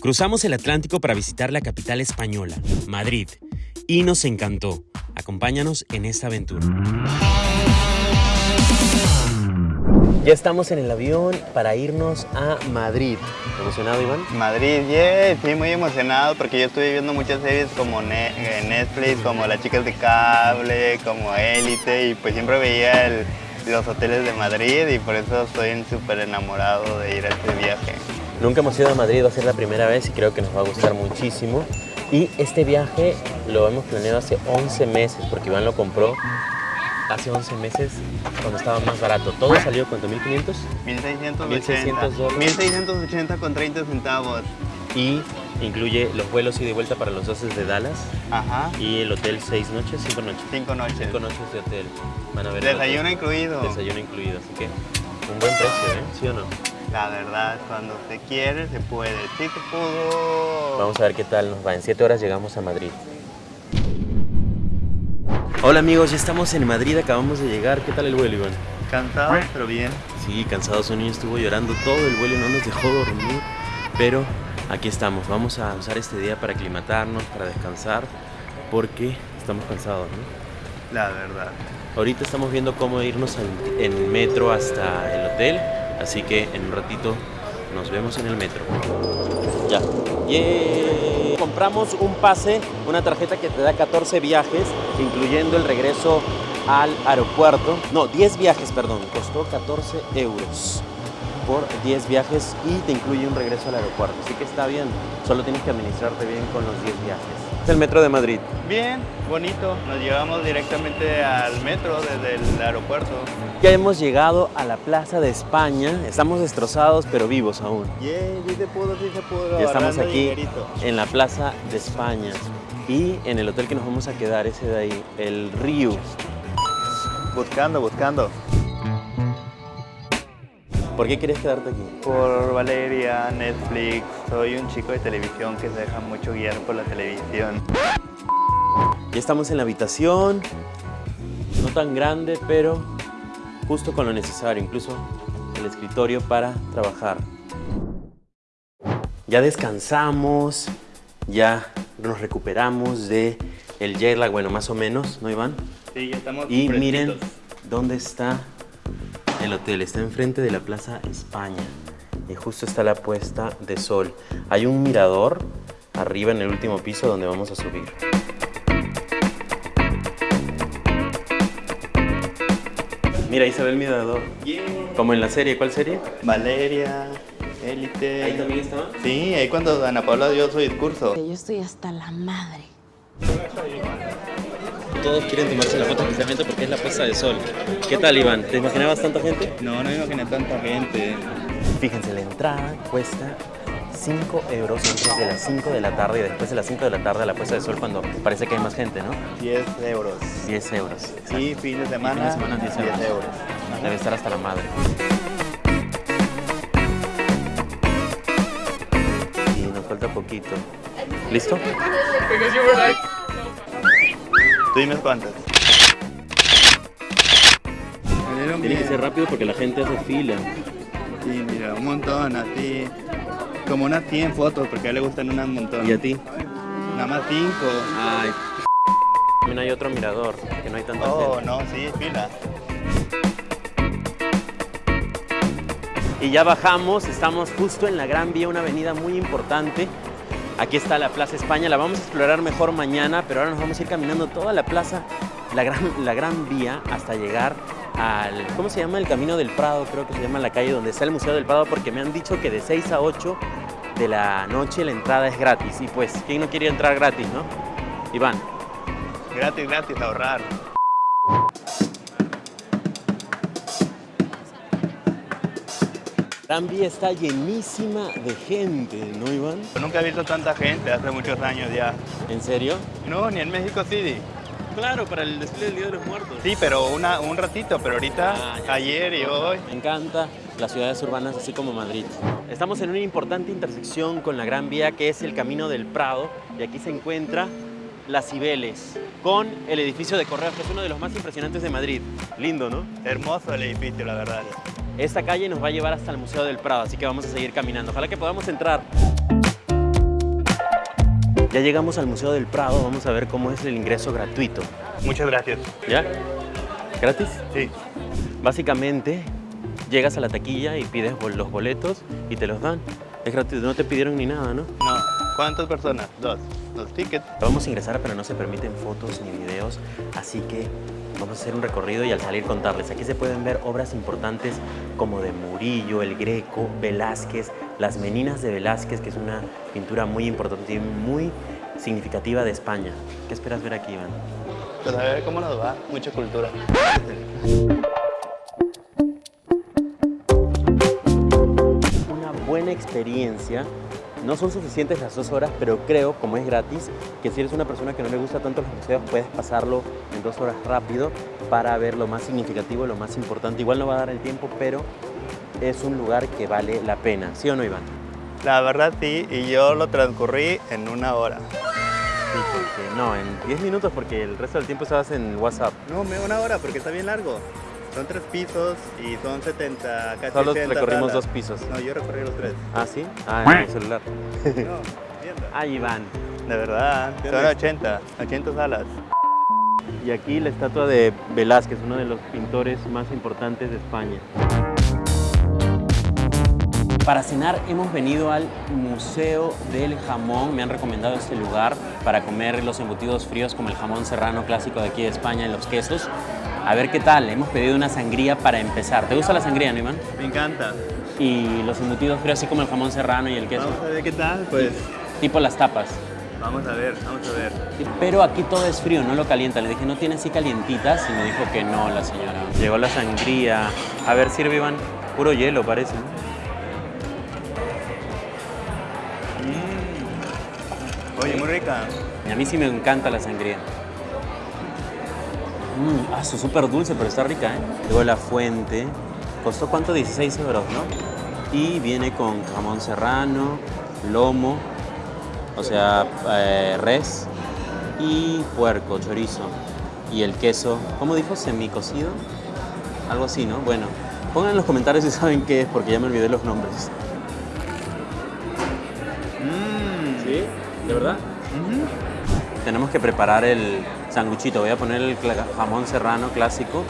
Cruzamos el Atlántico para visitar la capital española, Madrid, y nos encantó. Acompáñanos en esta aventura. Ya estamos en el avión para irnos a Madrid. ¿Emocionado, Iván? Madrid, yeah, sí, muy emocionado porque yo estuve viendo muchas series como eh, Netflix, como Las Chicas de Cable, como Élite y pues siempre veía los hoteles de Madrid y por eso estoy súper enamorado de ir a este viaje. Nunca hemos ido a Madrid, va a ser la primera vez y creo que nos va a gustar muchísimo. Y este viaje lo hemos planeado hace 11 meses porque Iván lo compró hace 11 meses cuando estaba más barato. Todo salió, ¿cuánto? ¿1500? 1680. 1600 dólares. 1680 con 30 centavos. Y incluye los vuelos ida y de vuelta para los haces de Dallas Ajá, y el hotel 6 noches, 5 noches. cinco noches. 5 noches de hotel. Van a ver Desayuno incluido. Desayuno incluido, así que un buen precio, ¿eh? ¿Sí o no? La verdad, cuando se quiere, se puede. Sí se pudo. Vamos a ver qué tal nos va. En 7 horas llegamos a Madrid. Hola amigos, ya estamos en Madrid, acabamos de llegar. ¿Qué tal el vuelo, Iván? Cansado, pero bien. Sí, cansado, su niño estuvo llorando todo el vuelo y no nos dejó dormir. Pero aquí estamos, vamos a usar este día para aclimatarnos, para descansar, porque estamos cansados, ¿no? La verdad. Ahorita estamos viendo cómo irnos en, en metro hasta el hotel, así que en un ratito nos vemos en el metro. Ya. ¡Yay! Compramos un pase, una tarjeta que te da 14 viajes, incluyendo el regreso al aeropuerto. No, 10 viajes, perdón. Costó 14 euros por 10 viajes y te incluye un regreso al aeropuerto. Así que está bien, solo tienes que administrarte bien con los 10 viajes. Es el metro de Madrid. Bien, bonito. Nos llevamos directamente al metro desde el aeropuerto. Ya hemos llegado a la Plaza de España. Estamos destrozados, pero vivos aún. Yeah, sí se pudo, sí se pudo. Ya estamos aquí dinerito. en la Plaza de España. Y en el hotel que nos vamos a quedar, ese de ahí, el Río. Buscando, buscando. ¿Por qué quieres quedarte aquí? Por Valeria, Netflix. Soy un chico de televisión que se deja mucho guiar por la televisión. Ya estamos en la habitación. No tan grande, pero justo con lo necesario. Incluso el escritorio para trabajar. Ya descansamos. Ya nos recuperamos de el jet lag, bueno, más o menos, ¿no, Iván? Sí, ya estamos Y fresquitos. miren dónde está el hotel. Está enfrente de la Plaza España. Y justo está la puesta de sol. Hay un mirador arriba en el último piso donde vamos a subir. Mira, ahí se ve el mirador. Yeah. Como en la serie. ¿Cuál serie? Valeria, Élite. Ahí también estaba. Sí, ahí cuando Ana Paula dio su discurso. Yo estoy hasta la madre. Todos quieren tomarse la foto especialmente porque es la puesta de sol. ¿Qué tal, Iván? ¿Te imaginabas tanta gente? No, no me imaginé tanta gente. Fíjense, la entrada cuesta 5 euros antes de las 5 de la tarde y después de las 5 de la tarde a la puesta de sol cuando parece que hay más gente, ¿no? 10 euros. 10 euros. Y fin de semana, Fin de semana, 10 euros. euros. Debe estar hasta la madre. Y nos falta poquito. ¿Listo? Tú dime cuántas. Tiene que ser rápido porque la gente hace fila. Sí, mira, un montón, así. Como unas 100 fotos, porque a él le gustan unas montón. ¿Y a ti? Nada más 5. Ay. También hay otro mirador, que no hay tanta Oh, gente. no, sí, fila. Y ya bajamos, estamos justo en la Gran Vía, una avenida muy importante. Aquí está la Plaza España, la vamos a explorar mejor mañana, pero ahora nos vamos a ir caminando toda la plaza, la Gran, la gran Vía, hasta llegar al, ¿cómo se llama? El Camino del Prado, creo que se llama la calle donde está el Museo del Prado, porque me han dicho que de 6 a 8 de la noche la entrada es gratis. Y pues, ¿quién no quiere entrar gratis, no? Iván, Gratis, gratis, ahorrar. Gran Vía está llenísima de gente, ¿no, Iván? Yo nunca he visto tanta gente, hace muchos años ya. ¿En serio? No, ni en México City. Claro, para el desfile del Día de los Muertos. Sí, pero una, un ratito, pero ahorita, Ah, ayer y hoy. Me encanta las ciudades urbanas así como Madrid. Estamos en una importante intersección con la Gran Vía que es el Camino del Prado y aquí se encuentra Las Cibeles con el edificio de Correos que es uno de los más impresionantes de Madrid. Lindo, ¿no? Hermoso el edificio, la verdad. Esta calle nos va a llevar hasta el Museo del Prado, así que vamos a seguir caminando. Ojalá que podamos entrar. Ya llegamos al Museo del Prado, vamos a ver cómo es el ingreso gratuito. Muchas gracias. ¿Ya? ¿Gratis? Sí. Básicamente, llegas a la taquilla y pides los boletos y te los dan. Es gratuito, no te pidieron ni nada, ¿no? No. ¿Cuántas personas? Dos. Dos tickets. Vamos a ingresar, pero no se permiten fotos ni videos, así que vamos a hacer un recorrido y al salir contarles. Aquí se pueden ver obras importantes como de Murillo, El Greco, Velázquez, Las Meninas de Velázquez, que es una pintura muy importante y muy significativa de España. ¿Qué esperas ver aquí, Iván? Pues a ver cómo nos va. Mucha cultura. experiencia. No son suficientes las dos horas, pero creo, como es gratis, que si eres una persona que no le gusta tanto los museos, puedes pasarlo en dos horas rápido para ver lo más significativo, lo más importante. Igual no va a dar el tiempo, pero es un lugar que vale la pena. ¿Sí o no, Iván? La verdad sí, y yo lo transcurrí en una hora. Sí, porque no, en 10 minutos, porque el resto del tiempo estabas en WhatsApp. No, me una hora porque está bien largo. Son tres pisos y son 70, casi Solo 80 recorrimos salas. dos pisos. No, yo recorrí los tres. ¿Ah, sí? Ah, en el celular. No, viendo. Ay, Iván. De verdad, ¿Qué son onda? 80, 80 salas. Y aquí la estatua de Velázquez, uno de los pintores más importantes de España. Para cenar hemos venido al Museo del Jamón. Me han recomendado este lugar para comer los embutidos fríos como el jamón serrano clásico de aquí de España y los quesos. A ver qué tal. Hemos pedido una sangría para empezar. ¿Te gusta la sangría, no, Iván? Me encanta. Y los embutidos fríos así como el jamón serrano y el queso. Vamos a ver qué tal, pues. Tipo las tapas. Vamos a ver, vamos a ver. Pero aquí todo es frío, no lo calienta. Le dije, ¿no tiene así calientitas? Y me dijo que no, la señora. Llegó la sangría. A ver, sirve, Iván. Puro hielo, parece. ¿no? Oye, muy rica. Y a mí sí me encanta la sangría. Mmm, ah, su súper dulce, pero está rica, ¿eh? Luego la fuente. ¿Costó cuánto? 16 euros, ¿no? Y viene con jamón serrano, lomo, o sea, eh, res y puerco, chorizo. Y el queso, ¿cómo dijo? Semicocido. Algo así, ¿no? Bueno, pongan en los comentarios si saben qué es, porque ya me olvidé los nombres. Mmm. ¿Sí? ¿De verdad? Tenemos que preparar el sanguchito. Voy a poner el jamón serrano clásico,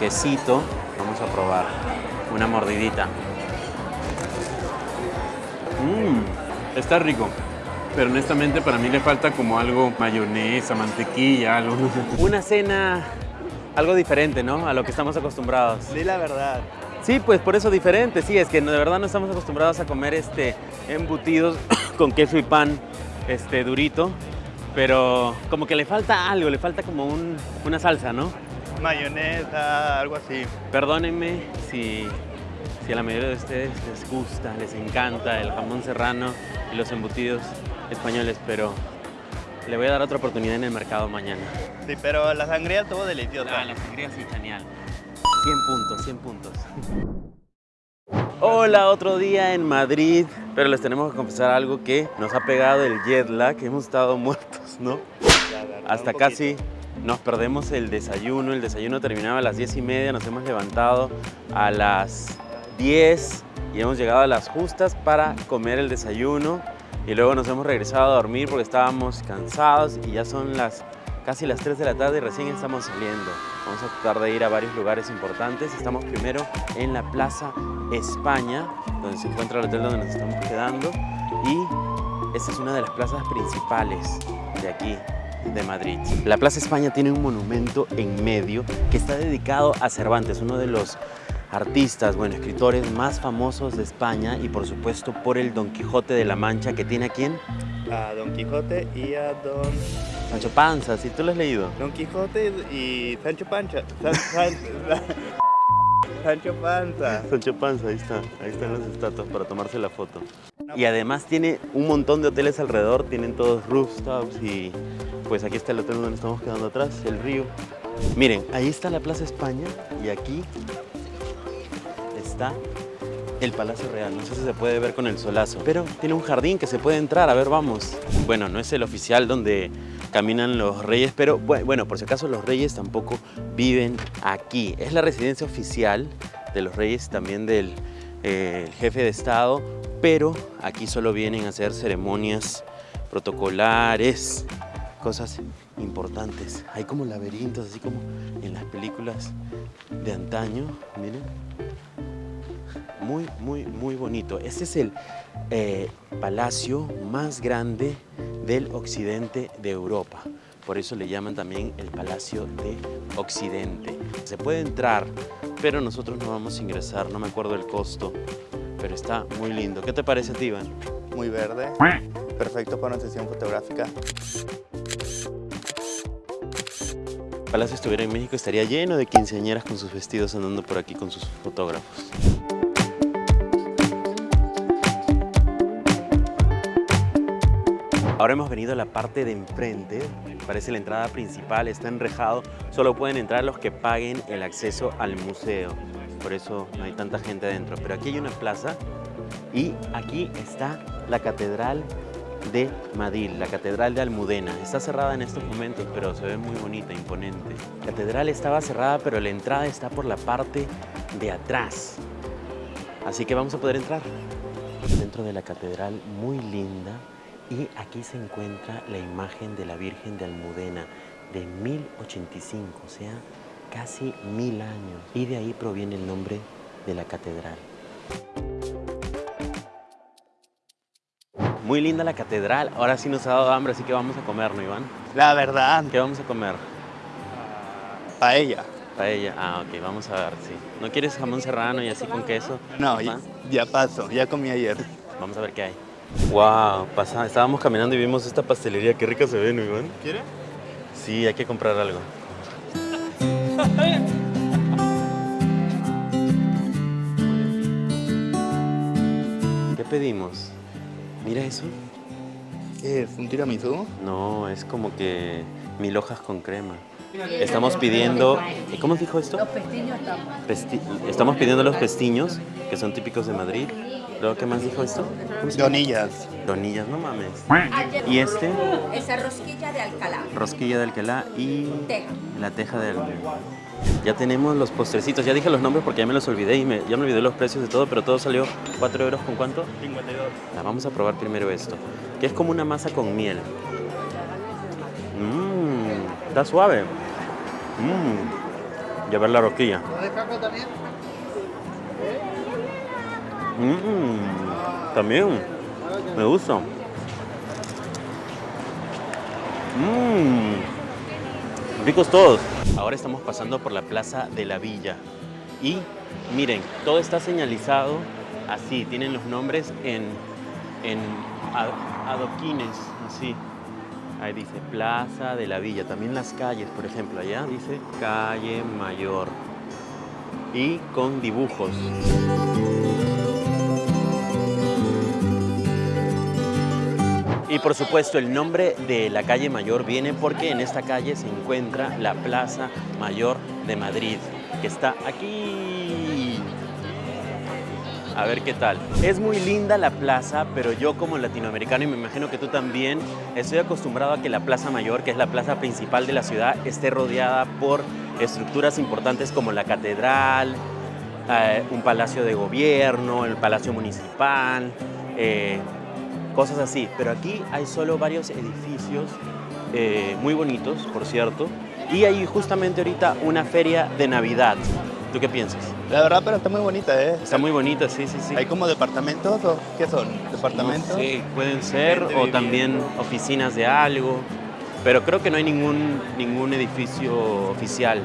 quesito. Vamos a probar una mordidita. Mmm, está rico. Pero honestamente para mí le falta como algo mayonesa, mantequilla, algo. Una cena algo diferente, ¿no? A lo que estamos acostumbrados. Di la verdad. Sí, pues por eso diferente, sí, es que de verdad no estamos acostumbrados a comer este embutidos con queso y pan este durito, pero como que le falta algo, le falta como un- una salsa, ¿no? Mayonesa, algo así. Perdónenme si, si a la mayoría de ustedes les gusta, les encanta el jamón serrano y los embutidos españoles, pero le voy a dar otra oportunidad en el mercado mañana. Sí, pero la sangría estuvo deliciosa. Ah, la sangría sí, genial. 100 puntos, 100 puntos. Hola, otro día en Madrid, pero les tenemos que confesar algo que nos ha pegado el jet lag, hemos estado muertos, ¿no? Hasta casi nos perdemos el desayuno, el desayuno terminaba a las 10 y media, nos hemos levantado a las 10 y hemos llegado a las justas para comer el desayuno y luego nos hemos regresado a dormir porque estábamos cansados y ya son las casi las 3 de la tarde y recién estamos saliendo. Vamos a tratar de ir a varios lugares importantes. Estamos primero en la Plaza España, donde se encuentra el hotel donde nos estamos quedando y esta es una de las plazas principales de aquí, de Madrid. La Plaza España tiene un monumento en medio que está dedicado a Cervantes, uno de los artistas, bueno, escritores más famosos de España y por supuesto por el Don Quijote de la Mancha que tiene a quién? A Don Quijote y a Don... Sancho Panza, si tú lo has leído. Don Quijote y Sancho Pancha. San- San- Sancho Panza. Sancho Panza, ahí está, ahí están las estatuas para tomarse la foto. Y además tiene un montón de hoteles alrededor, tienen todos rooftops y pues aquí está el hotel donde estamos quedando atrás, el río. Miren, ahí está la Plaza España y aquí está el Palacio Real. No sé si se puede ver con el solazo, pero tiene un jardín que se puede entrar. A ver, vamos. Bueno, no es el oficial donde caminan los reyes, pero bu- bueno, por si acaso los reyes tampoco viven aquí. Es la residencia oficial de los reyes, también del eh, jefe de Estado, pero aquí solo vienen a hacer ceremonias protocolares, cosas importantes. Hay como laberintos, así como en las películas de antaño, miren. Muy, muy, muy bonito. Este es el eh, palacio más grande del occidente de Europa. Por eso le llaman también el Palacio de Occidente. Se puede entrar, pero nosotros no vamos a ingresar, no me acuerdo el costo, pero está muy lindo. ¿Qué te parece a ti, Iván? Muy verde. Perfecto para una sesión fotográfica. Palacio estuviera en México estaría lleno de quinceañeras con sus vestidos andando por aquí con sus fotógrafos. Ahora hemos venido a la parte de enfrente, parece la entrada principal, está enrejado, solo pueden entrar los que paguen el acceso al museo, por eso no hay tanta gente adentro. Pero aquí hay una plaza y aquí está la Catedral de Madrid, la Catedral de Almudena. Está cerrada en estos momentos, pero se ve muy bonita, imponente. La catedral estaba cerrada, pero la entrada está por la parte de atrás. Así que vamos a poder entrar. Dentro de la catedral, muy linda, y aquí se encuentra la imagen de la Virgen de Almudena de 1085, o sea, casi mil años. Y de ahí proviene el nombre de la catedral. Muy linda la catedral. Ahora sí nos ha dado hambre, así que vamos a comer, ¿no, Iván? La verdad, ¿Qué vamos a comer? paella. Paella. Ah, ok, vamos a ver, sí. ¿No quieres jamón serrano y así con queso? No, ya, ya paso, ya comí ayer. Vamos a ver qué hay. Wow, pasa, estábamos caminando y vimos esta pastelería. Qué rica se ve, ¿no, Iván? ¿Quiere? Sí, hay que comprar algo. ¿Qué pedimos? Mira eso. ¿Qué es? ¿Un tiramisú? No, es como que mil hojas con crema. Estamos pidiendo... ¿Cómo dijo esto? Los pestiños estamos. Pesti- Estamos pidiendo los pestiños, que son típicos de Madrid. Luego, ¿qué más dijo esto? Donillas. Donillas, no mames. Y este, Esa rosquilla de Alcalá. rosquilla de Alcalá y Teja. la teja de Alcalá. Ya tenemos los postrecitos. Ya dije los nombres porque ya me los olvidé y me- ya me olvidé los precios de todo, pero todo salió 4 euros con cuánto? 52. Ya, vamos a probar primero esto, que es como una masa con miel. Mmm, está suave. Mmm, y a ver la rosquilla. Mmm, también, me gusta. Mmm, ricos todos. Ahora estamos pasando por la Plaza de la Villa y miren, todo está señalizado así, tienen los nombres en, en adoquines, así. Ahí dice Plaza de la Villa, también las calles, por ejemplo, allá dice Calle Mayor y con dibujos. Y por supuesto el nombre de la calle Mayor viene porque en esta calle se encuentra la Plaza Mayor de Madrid, que está aquí. A ver qué tal. Es muy linda la plaza, pero yo como latinoamericano, y me imagino que tú también, estoy acostumbrado a que la Plaza Mayor, que es la plaza principal de la ciudad, esté rodeada por estructuras importantes como la catedral, eh, un palacio de gobierno, el palacio municipal, eh, cosas así. Pero aquí hay solo varios edificios eh, muy bonitos, por cierto, y hay justamente ahorita una feria de Navidad. ¿Tú qué piensas? La verdad, pero está muy bonita, ¿eh? Está muy bonita, sí, sí, sí. ¿Hay como departamentos o qué son? ¿Departamentos? Sí, pueden ser, o viviendo. también oficinas de algo, pero creo que no hay ningún, ningún edificio oficial.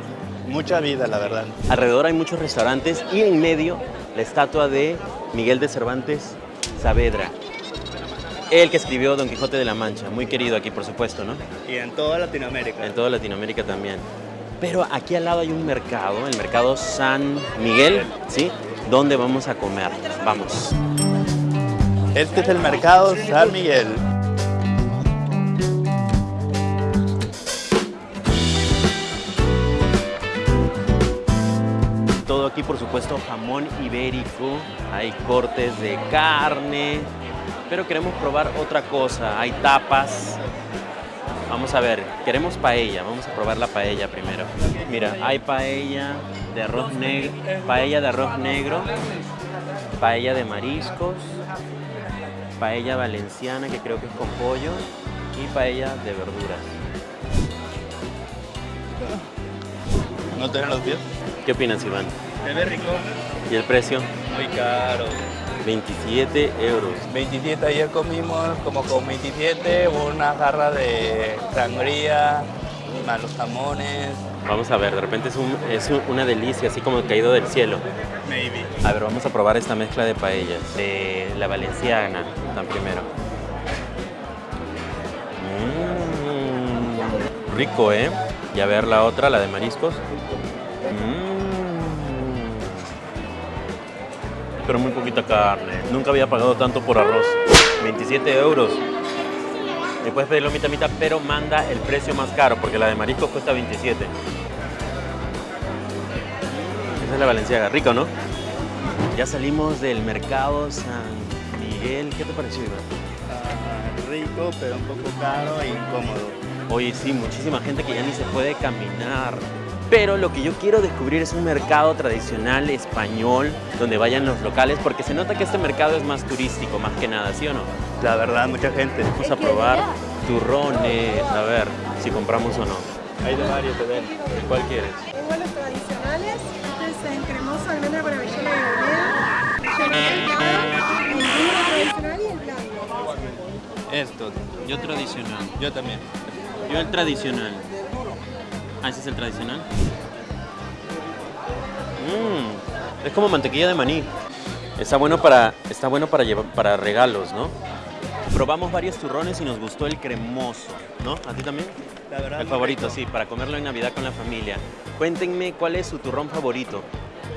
Mucha vida, la verdad. Alrededor hay muchos restaurantes y en medio la estatua de Miguel de Cervantes Saavedra. El que escribió Don Quijote de la Mancha, muy querido aquí por supuesto, ¿no? Y en toda Latinoamérica. En toda Latinoamérica también. Pero aquí al lado hay un mercado, el mercado San Miguel, ¿sí? Donde vamos a comer. Vamos. Este es el mercado San Miguel. Todo aquí, por supuesto, jamón ibérico, hay cortes de carne, pero queremos probar otra cosa, hay tapas. Vamos a ver, queremos paella, vamos a probar la paella primero. Mira, hay paella de arroz negro, paella de arroz negro, paella de mariscos, paella valenciana, que creo que es con pollo, y paella de verduras. ¿No te ven los pies? ¿Qué opinas, Iván? Se ve rico. ¿Y el precio? Muy caro. 27 euros. 27, ayer comimos como con 27, una jarra de sangría, más los jamones. Vamos a ver, de repente es, un- es un- una delicia, así como caído del cielo. Maybe. A ver, vamos a probar esta mezcla de paellas, de la valenciana, tan primero. Mm, rico, ¿eh? Y a ver la otra, la de mariscos. Pero muy poquita carne. Nunca había pagado tanto por arroz. 27 euros. Y puedes pedirlo mitad mitad, pero manda el precio más caro, porque la de mariscos cuesta 27. Esa es la valenciaga. Rico, ¿no? Ya salimos del mercado San Miguel. ¿Qué te pareció, Iván? Ah, rico, pero un poco caro e incómodo. Oye, sí, muchísima gente que ya ni se puede caminar. Pero lo que yo quiero descubrir es un mercado tradicional español donde vayan los locales, porque se nota que este mercado es más turístico, más que nada, ¿sí o no? La verdad, mucha gente. Vamos a probar turrones, a ver si compramos o no. Hay de varios, te ven. ¿Cuál quieres? Tengo los tradicionales, este es en cremoso, almendra con avellana y horneada, el duro tradicional y el blanco. Esto, yo tradicional. Yo también. Yo el tradicional. Ah, ese es el tradicional. Mmm, es como mantequilla de maní. Está bueno para, está bueno para, llevar, para regalos, ¿no? Probamos varios turrones y nos gustó el cremoso, ¿no? ¿A ti también? La verdad, El favorito, rico. sí, para comerlo en Navidad con la familia. Cuéntenme cuál es su turrón favorito.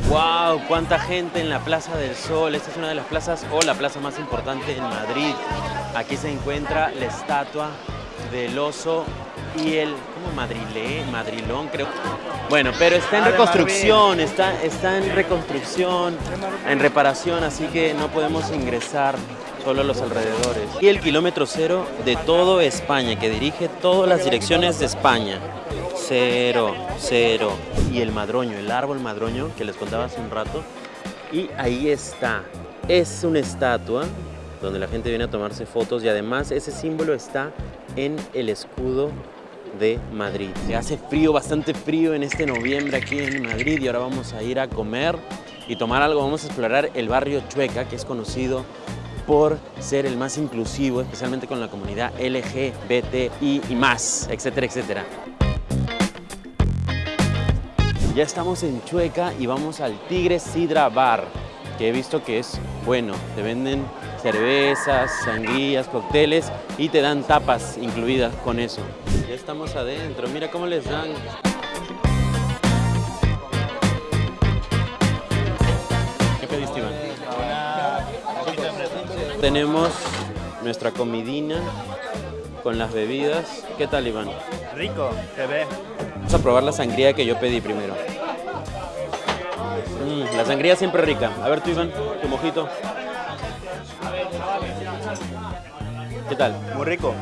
¡Wow! ¡Cuánta gente en la Plaza del Sol! Esta es una de las plazas o la plaza más importante en Madrid. Aquí se encuentra la estatua del oso y el, ¿cómo? Madrilé, Madrilón, creo. Bueno, pero está en Ah, reconstrucción, está, está en reconstrucción, en reparación, así que no podemos ingresar solo a los alrededores. Y el kilómetro cero de todo España, que dirige todas las direcciones de España. Cero, cero. Y el madroño, el árbol madroño que les contaba hace un rato. Y ahí está. Es una estatua donde la gente viene a tomarse fotos y además ese símbolo está en el escudo de Madrid. Se hace frío, bastante frío en este noviembre aquí en Madrid y ahora vamos a ir a comer y tomar algo. Vamos a explorar el barrio Chueca, que es conocido por ser el más inclusivo, especialmente con la comunidad LGBTI y más, etcétera, etcétera. Ya estamos en Chueca y vamos al Tigre Sidra Bar, que he visto que es bueno. Te venden cervezas, sangrías, cócteles y te dan tapas incluidas con eso. Ya estamos adentro, mira cómo les dan. ¿Qué pediste, Iván? Tenemos nuestra comidina con las bebidas. ¿Qué tal, Iván? Rico, se ve. Vamos a probar la sangría que yo pedí primero. Mm, la sangría siempre rica. A ver tú, Iván, tu mojito. ¿Qué tal? Muy rico.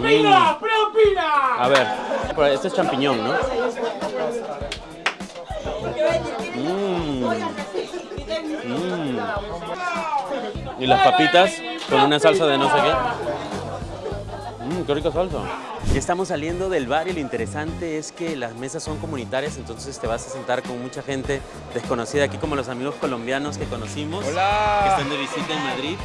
¡Preopina! ¡Preopina! A ver, este es champiñón, ¿no? Mm. Mm. Y las papitas con una salsa de no sé qué. Mmm, qué rica salsa. Ya estamos saliendo del bar y lo interesante es que las mesas son comunitarias, entonces te vas a sentar con mucha gente desconocida, aquí como los amigos colombianos que conocimos, que Hola. están de visita en Madrid.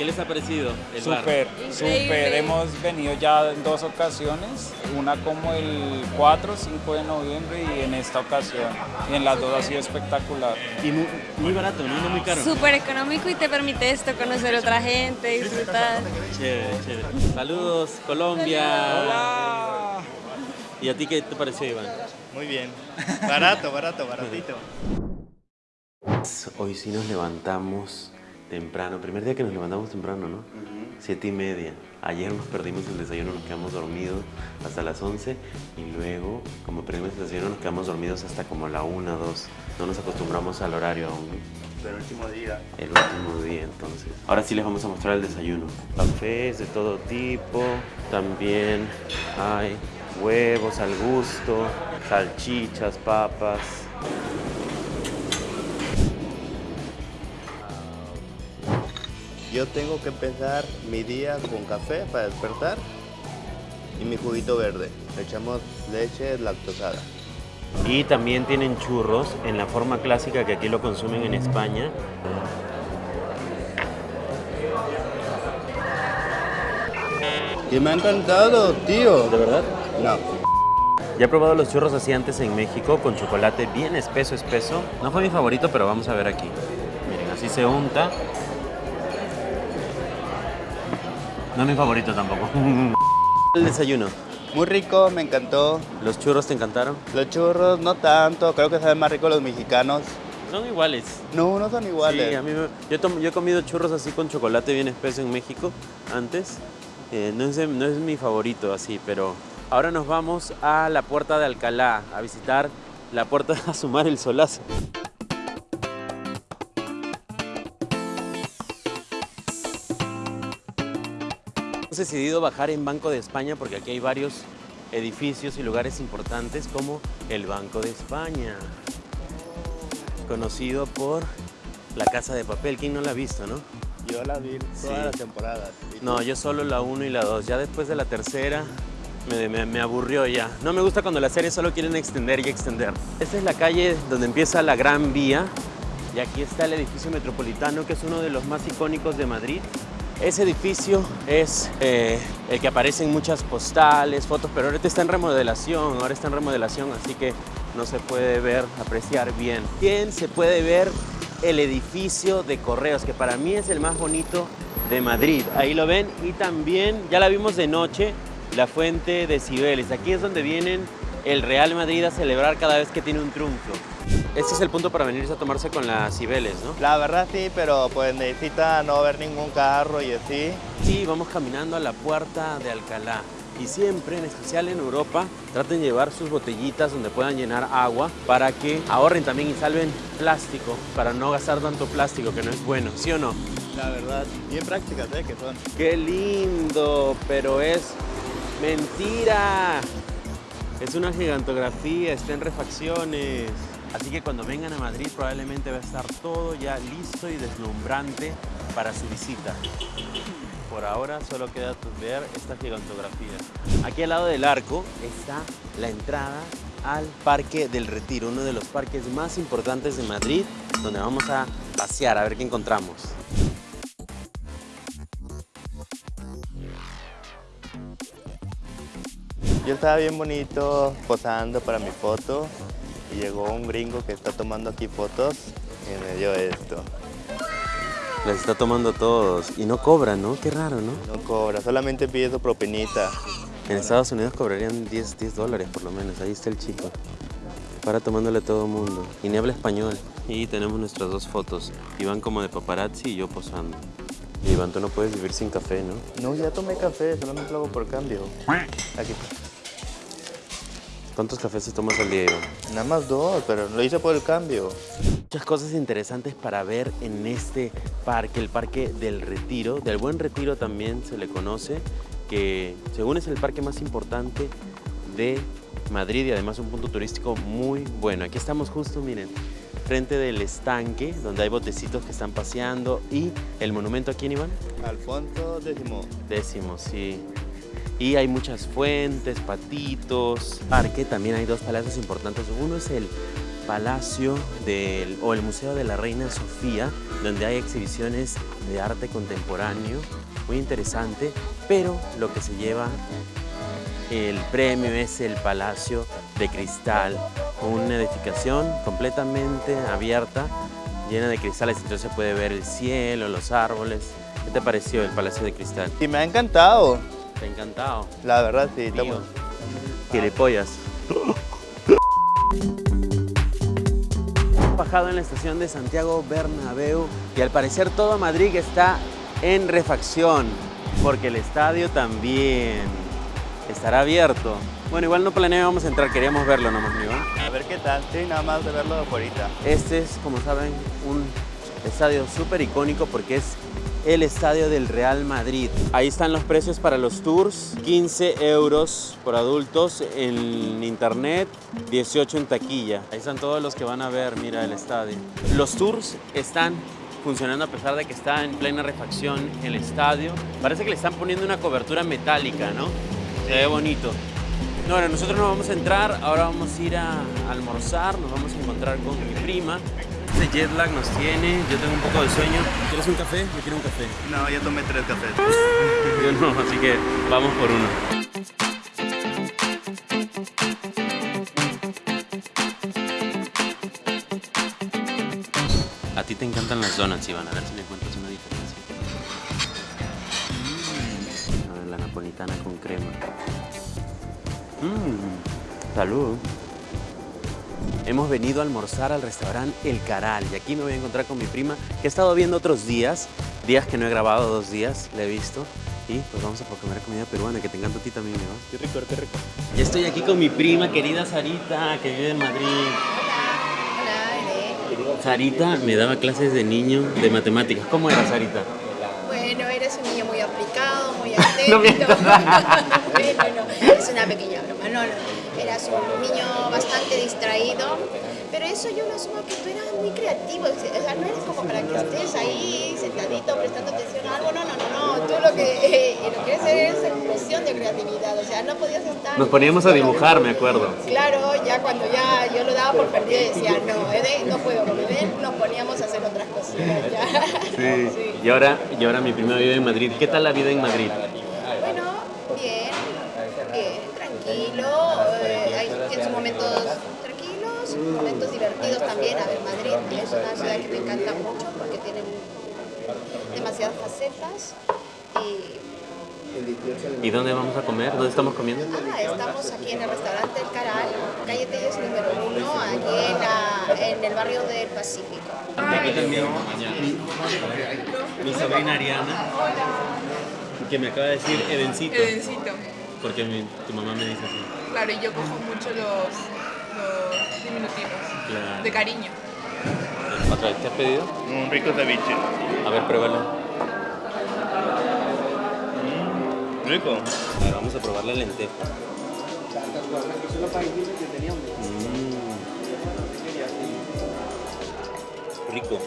¿Qué les ha parecido el bar? Súper, súper. Hemos venido ya en dos ocasiones, una como el 4, 5 de noviembre y en esta ocasión. Y en las dos ha sido espectacular. Y muy, muy barato, ¿no? No muy caro. Súper económico y te permite esto, conocer otra gente, disfrutar. Chévere, chévere. Saludos, Colombia. Hola. ¿Y a ti qué te pareció, Iván? Muy bien. Barato, barato, baratito. Hoy sí nos levantamos temprano. Primer día que nos levantamos temprano, ¿no? Siete y media. Ayer nos perdimos el desayuno, nos quedamos dormidos hasta las 11 y luego, como perdimos el desayuno, nos quedamos dormidos hasta como la 1, 2. No nos acostumbramos al horario aún. el último día. El último día, entonces. Ahora sí les vamos a mostrar el desayuno. Cafés de todo tipo. También hay huevos al gusto, salchichas, papas. Yo tengo que empezar mi día con café para despertar y mi juguito verde. Le echamos leche lactosada. Y también tienen churros en la forma clásica que aquí lo consumen en España. Y me ha encantado, tío. ¿De verdad? No. Ya he probado los churros así antes en México con chocolate bien espeso, espeso. No fue mi favorito, pero vamos a ver aquí. Miren, así se unta. No es mi favorito tampoco. El desayuno. Muy rico, me encantó. ¿Los churros te encantaron? Los churros no tanto, creo que saben más ricos los mexicanos. Son iguales. No, no son iguales. Sí, a mí me- yo, he tom- yo he comido churros así con chocolate bien espeso en México antes. Eh, no, es, de- no es mi favorito así, pero ahora nos vamos a la puerta de Alcalá a visitar la puerta a sumar el solazo. Decidido bajar en Banco de España porque aquí hay varios edificios y lugares importantes como el Banco de España conocido por La Casa de Papel. ¿Quién no la ha visto, no? Yo la vi todas Sí. las temporadas. ¿Y No, yo solo la 1 y la 2. Ya después de la tercera me, me- me aburrió ya. No me gusta cuando las series solo quieren extender y extender. Esta es la calle donde empieza la Gran Vía. Y aquí está el edificio metropolitano, que es uno de los más icónicos de Madrid. Ese edificio es eh, el que aparece en muchas postales, fotos, pero ahorita está en remodelación, ahora está en remodelación, así que no se puede ver, apreciar bien. Bien se puede ver el edificio de correos, que para mí es el más bonito de Madrid. Ahí lo ven y también, ya la vimos de noche, la fuente de Cibeles. Aquí es donde vienen el Real Madrid a celebrar cada vez que tiene un triunfo. Este es el punto para venirse a tomarse con las Cibeles, ¿no? La verdad sí, pero pues necesita no ver ningún carro y así. Y vamos caminando a la puerta de Alcalá. Y siempre, en especial en Europa, traten de llevar sus botellitas donde puedan llenar agua para que ahorren también y salven plástico, para no gastar tanto plástico que no es bueno, ¿sí o no? La verdad, bien prácticas, ¿eh? Que son. ¡Qué lindo! Pero es mentira. Es una gigantografía, está en refacciones. Así que cuando vengan a Madrid probablemente va a estar todo ya listo y deslumbrante para su visita. Por ahora solo queda ver esta gigantografía. Aquí al lado del arco está la entrada al Parque del Retiro, uno de los parques más importantes de Madrid, donde vamos a pasear a ver qué encontramos. Yo estaba bien bonito posando para mi foto llegó un gringo que está tomando aquí fotos y me dio esto. Les está tomando todos y no cobran, ¿no? Qué raro, ¿no? No cobra, solamente pide su propinita. En Estados Unidos cobrarían 10, 10 dólares por lo menos. Ahí está el chico. Para tomándole a todo mundo. Y ni habla español. Y tenemos nuestras dos fotos. Iván como de paparazzi y yo posando. Iván, tú no puedes vivir sin café, ¿no? No, ya tomé café, solamente lo hago por cambio. Aquí. ¿Cuántos cafés te tomas al día, Iván? Nada más dos, pero lo hice por el cambio. Muchas cosas interesantes para ver en este parque, el Parque del Retiro. Del Buen Retiro también se le conoce, que según es el parque más importante de Madrid y además un punto turístico muy bueno. Aquí estamos justo, miren, frente del estanque, donde hay botecitos que están paseando y el monumento aquí, Iván, Alfonso décimo. décimo, sí. Y hay muchas fuentes, patitos. Parque también hay dos palacios importantes. Uno es el Palacio del, o el Museo de la Reina Sofía, donde hay exhibiciones de arte contemporáneo, muy interesante, pero lo que se lleva el premio es el Palacio de Cristal, una edificación completamente abierta, llena de cristales, entonces se puede ver el cielo, los árboles. ¿Qué te pareció el Palacio de Cristal? Y me ha encantado. Te ha encantado. La verdad, sí. Estamos- Gilipollas. Bajado en la estación de Santiago Bernabéu y al parecer todo Madrid está en refacción porque el estadio también estará abierto. Bueno, igual no planeábamos entrar, queríamos verlo nomás, ¿no? Iván? A ver qué tal. Sí, nada más de verlo de afuera. Este es, como saben, un estadio súper icónico porque es el estadio del Real Madrid. Ahí están los precios para los tours, 15 euros por adultos en internet, 18 en taquilla. Ahí están todos los que van a ver, mira, el estadio. Los tours están funcionando a pesar de que está en plena refacción el estadio. Parece que le están poniendo una cobertura metálica, ¿no? Se ve bonito. No, ahora nosotros nos vamos a entrar, ahora vamos a ir a almorzar, nos vamos a encontrar con mi prima. Este jet lag nos tiene, yo tengo un poco de sueño. ¿Quieres un café? Yo quiero un café. No, ya tomé tres cafés. Yo no, así que vamos por uno. A ti te encantan las donuts, Iván. A ver si me encuentras una diferencia. Mm. A ver, la napolitana con crema. Mmm, salud. Hemos venido a almorzar al restaurante El Caral y aquí me voy a encontrar con mi prima que he estado viendo otros días, días que no he grabado, dos días, la he visto. Y pues vamos a comer comida peruana, que te encanta a ti también, ¿no? Qué rico, qué rico. Ya estoy aquí con mi prima querida Sarita, que vive en Madrid. Sarita me daba clases de niño de matemáticas. ¿Cómo era Sarita? Bueno, eres un niño muy aplicado, muy atento. bueno, no, es una pequeña broma. No, no, eras un niño bastante distraído, pero eso yo lo asumo que tú eras muy creativo. O sea, no eres como para que estés ahí sentadito prestando atención a algo. No, no, no, no. Tú lo que, eh, lo que eres es explosión de creatividad. O sea, no podías estar. Nos poníamos a dibujar, me acuerdo. Claro, ya cuando ya yo lo daba por perdido y decía, no, Ede, no puedo con Ede, nos poníamos a hacer otras cositas ya. Sí. Y ahora, y ahora mi prima vive en Madrid. ¿Qué tal la vida en Madrid? También. A ver, Madrid es una ciudad que me encanta mucho porque tiene demasiadas facetas. Y ¿Y dónde vamos a comer? ¿Dónde estamos comiendo? ah, estamos aquí en el restaurante El Caral, calle Telles número uno, aquí en, la- en el barrio del Pacífico. Aquí también mi, mi sobrina Ariana, que me acaba de decir Edencito, Edencito. porque mi- tu mamá me dice así. Claro, y yo cojo mucho los, los diminutivos. Claro. De cariño. ¿Otra vez? ¿Qué has pedido? Un rico ceviche. A ver, pruébalo. Rico. A ver, vamos a probar la lenteja. Mm. Rico.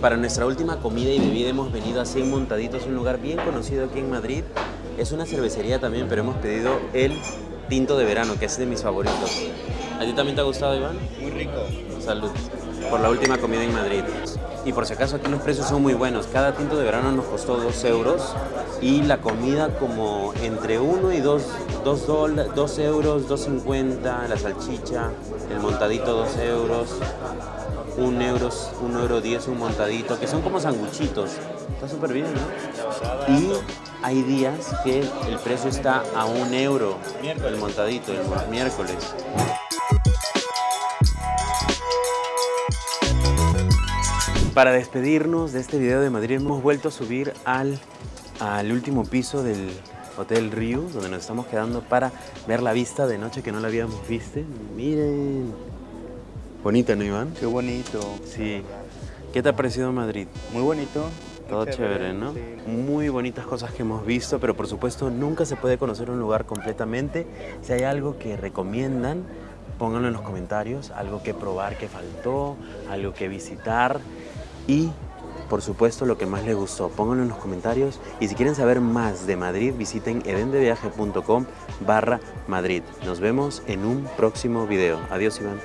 Para nuestra última comida y bebida hemos venido a 100 Montaditos, un lugar bien conocido aquí en Madrid. Es una cervecería también, pero hemos pedido el tinto de verano, que es de mis favoritos. ¿A ti también te ha gustado, Iván? Muy rico. Salud. Por la última comida en Madrid. Y por si acaso aquí los precios son muy buenos. Cada tinto de verano nos costó 2 euros y la comida como entre 1 y 2, 2, dólares, 2 euros, 2.50, la salchicha, el montadito 2 euros, 1 euro, 1 euro 10 un montadito, que son como sanguchitos. Está súper bien, ¿no? Y hay días que el precio está a 1 euro el montadito, el miércoles. Para despedirnos de este video de Madrid hemos vuelto a subir al, al último piso del Hotel Rio, donde nos estamos quedando para ver la vista de noche que no la habíamos visto. Miren. Bonita, ¿no, Iván? Qué bonito. Sí. ¿Qué te ha parecido Madrid? Muy bonito. Todo chévere, ¿no? Sí. Muy bonitas cosas que hemos visto, pero por supuesto nunca se puede conocer un lugar completamente. Si hay algo que recomiendan, pónganlo en los comentarios, algo que probar que faltó, algo que visitar y por supuesto lo que más les gustó, pónganlo en los comentarios y si quieren saber más de Madrid visiten edendeviaje.com barra Madrid. Nos vemos en un próximo video. Adiós Iván.